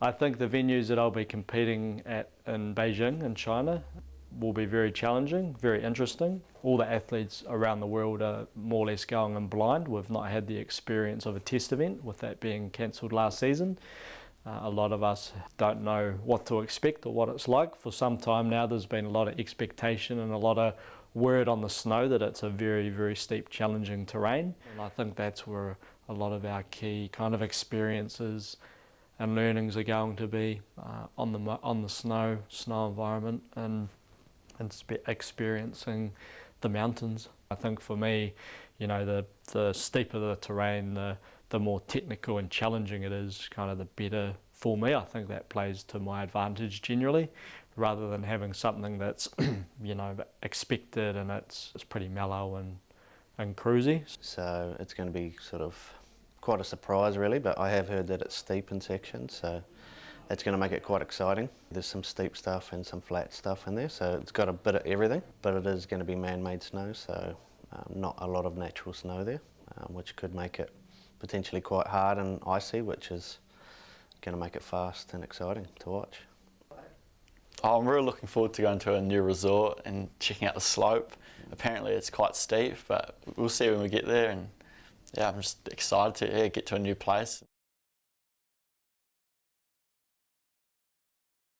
I think the venues that I'll be competing at in Beijing in China will be very challenging, very interesting. All the athletes around the world are more or less going in blind. We've not had the experience of a test event with that being cancelled last season. Uh, a lot of us don't know what to expect or what it's like. For some time now there's been a lot of expectation and a lot of word on the snow that it's a very, very steep, challenging terrain. And I think that's where a lot of our key kind of experiences and learnings are going to be uh, on the on the snow snow environment and and experiencing the mountains. I think for me, you know, the the steeper the terrain, the the more technical and challenging it is, kind of the better for me. I think that plays to my advantage generally, rather than having something that's, you know, expected and it's it's pretty mellow and and cruisy. So it's going to be sort of quite a surprise really, but I have heard that it's steep in sections, so it's going to make it quite exciting. There's some steep stuff and some flat stuff in there, so it's got a bit of everything, but it is going to be man-made snow, so um, not a lot of natural snow there, um, which could make it potentially quite hard and icy, which is going to make it fast and exciting to watch. Oh, I'm really looking forward to going to a new resort and checking out the slope. Apparently it's quite steep, but we'll see when we get there and yeah, I'm just excited to yeah, get to a new place.